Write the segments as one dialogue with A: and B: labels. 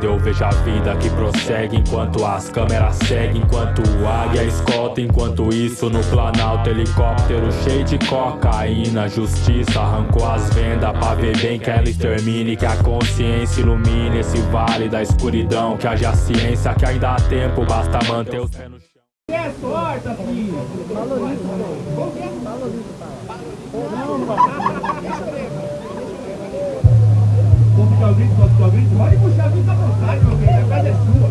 A: Eu vejo a vida que prossegue enquanto as câmeras seguem, enquanto o águia escolta. Enquanto isso, no planalto, helicóptero cheio de cocaína. Justiça arrancou as vendas pra ver bem que ela extermine. Que a consciência ilumine esse vale da escuridão. Que haja ciência, que ainda há tempo, basta manter os pés no chão.
B: É sorte, filho. Valoriza. Valoriza. Não, não vai. Vou puxar o grito, vou puxar o grito. Pode puxar o grito à vontade, meu bem. A casa é sua.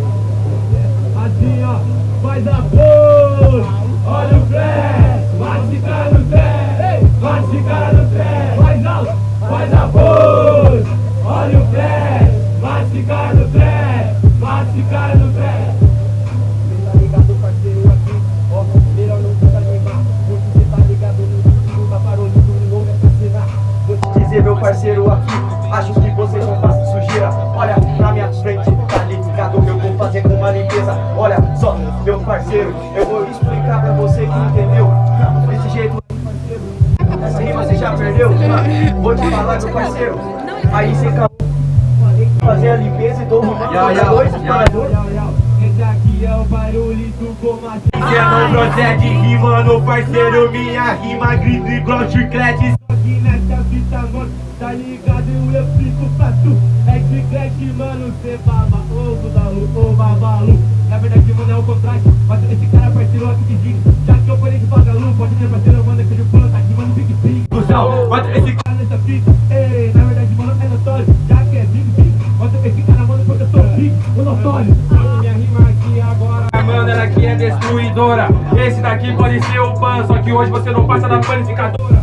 B: Assim, ó. Faz a pose. Olha o flash. Esse cara no pé. Esse cara no pé. Faz alto. Faz a pose. Olha o flash. Esse cara no pé. Esse cara no pé. Ligado, parceiro, aqui. Ó, Olha só, meu parceiro Eu vou explicar pra você que entendeu? Desse jeito Essa rima você já perdeu? Vou te falar, meu parceiro. Aí você acabou Fazer a limpeza e dou uma para dois para dois esse aqui é o barulho do comando Cê não procede rimando, parceiro Minha rima grita igual chiclete Fita, mano Tá ligado, eu explico pra tu É chiclete, mano Cê baba ovo da lu, ou babalu. Na verdade, mano, é o contrário. Mas esse cara parceiro aqui que diga Já que eu falei de vagalu Pode ter parceiro, mano, que de planta aqui, mano, big big Cusão, bota esse cara nessa fita. Ei, na verdade, mano, é notório. Já que é big big Bota esse cara, mano, porque eu sou big, o notório. Minha rima aqui agora. Mano, ela aqui é destruidora. Esse daqui pode ser o pan Só que hoje você não passa da panificadora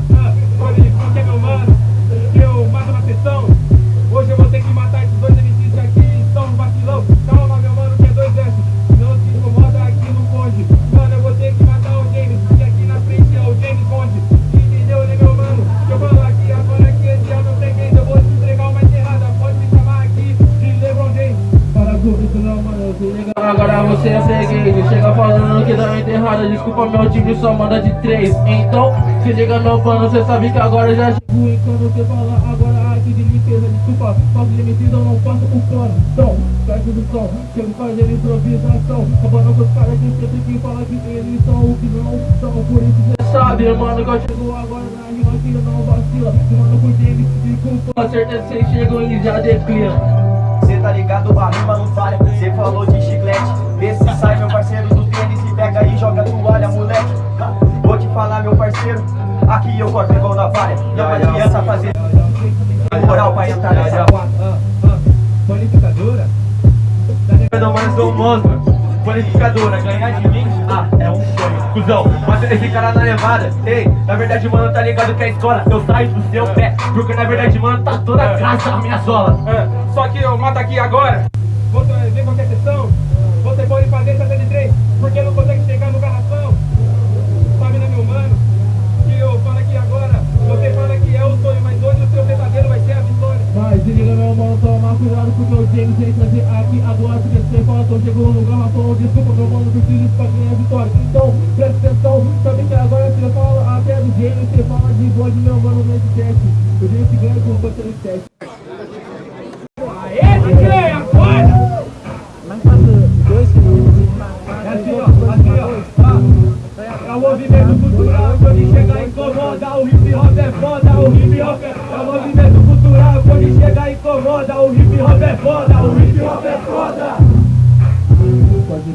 B: Agora
C: você é freguês, chega falando que dá enterrada Desculpa, meu time só manda de três. Então, se liga meu pano, cê sabe que agora já chegou. E quando você fala agora a arte de limpeza Desculpa, falta de eu não faço o plano Então, perto do som, chego fazendo improvisação. Acabando com os caras que sempre que fala que eles são o que não são Por isso cê sabe, mano, que eu chego agora na rima que não vacila. Mano, por me desculpa, certeza que cês chegam e já declinam
D: Cê tá ligado, a rima não falha. Cê falou de chiclete. Vê se sai, meu parceiro do tênis E pega e joga toalha, moleque. Vou te falar, meu parceiro Aqui eu corto igual na valha Não adianta fazer moral pra entrar nessa
B: Qualificadora?
D: Não mais do monstro Qualificadora, ganhar de mim, ah, é um sonho. Cusão, mas esse cara na levada. Ei, na verdade, mano, tá ligado que é escola. Eu saio do seu pé, porque na verdade, mano, tá toda a graça a minha sola.
B: É, Só que eu mato aqui agora. Vou ver qualquer sessão
C: Desculpa, meu mano, preciso pra ganhar vitória. Então, presta atenção, sabe que agora você fala até do James Você fala de bode, meu mano, nesse teste O James ganha com o bater teste
B: Aê, DJ, acorda!
C: Mas passa dois minutos.
B: É assim, ó, assim, ó, ó. É o movimento cultural, quando chega incomoda O hip hop é foda, o hip hop é... É o movimento cultural, quando chega incomoda O hip hop é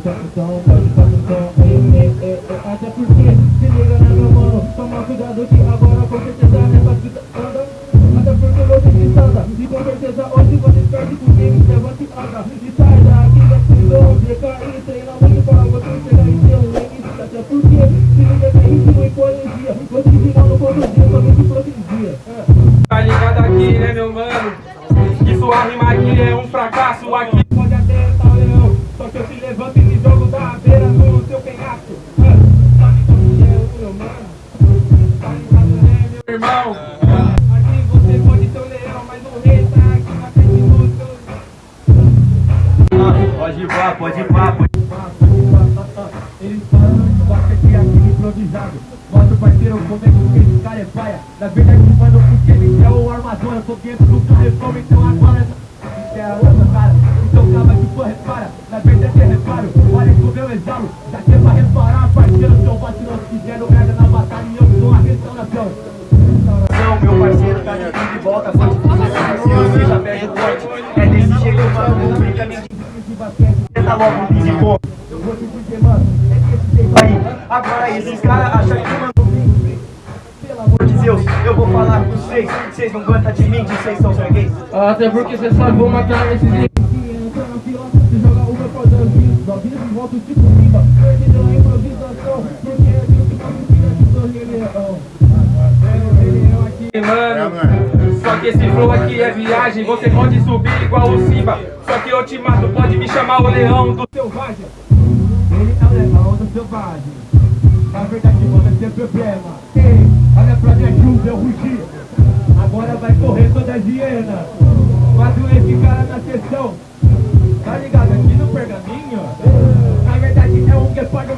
C: Então, pode ei, ei, ei, Até porque, se liga né meu mano Toma cuidado que agora com certeza nessa fita anda Até porque você se anda E com certeza hoje você perde com quem levanta e anda E sai daqui da prisão Fica e treina muito para você chegar e ter um link Até porque, se liga que ritmo e poesia Você no todo dia, somente hipocrisia
B: Tá ligado aqui, né, meu mano? Que sua rima aqui é um fracasso aqui pode ir pá, pode ir pá. Ele falando, gosta de aquele improvisado. Mostra o parceiro como é que esse cara é paia. Na verdade, mano, porque ele é o armador. Eu tô dentro do refrão,
D: então agora. Isso é a outra cara.
B: Então calma que for repara. Na verdade, é reparo. Olha que o meu exalo. Já que é pra reparar, parceiro. Seu vacilão, se fizeram merda na batalha. E eu sou a restauração.
D: Não, meu parceiro, tá de volta. Só tá logo pisicô Eu vou te dizer, mano É desse jeito aí Agora esses caras acham que mano pelo amor de Deus, eu vou falar com vocês. Vocês não aguentam de mim, de vocês são freguês
C: Até porque cê sabe, vou matar esses Entra na É que
E: que esse flow aqui é viagem Você pode subir igual o Simba. Só que eu te mato, pode me chamar o leão do
B: selvagem. Ele é o leão do selvagem. Na verdade, mano, é sem problema. Ei, olha pra minha chuva, eu rugi. Agora vai correr toda a hiena. Quatro esse cara na sessão. Tá ligado? Aqui no pergaminho? Na verdade é um guepardo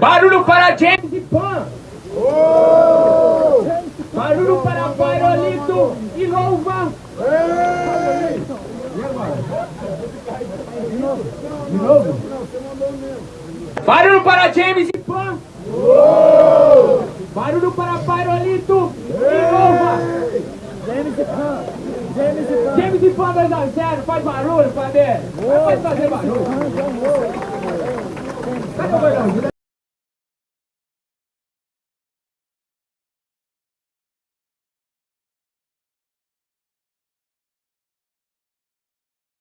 E: Barulho para James
B: e Pan. Barulho para Pairolito e louva. De novo?
E: Barulho para James e
B: Pan. Barulho para Pairolito e louva. James e Pan. James e Pan 2 a 0. Faz barulho, Faber. Pode fazer barulho. Cadê o gordão?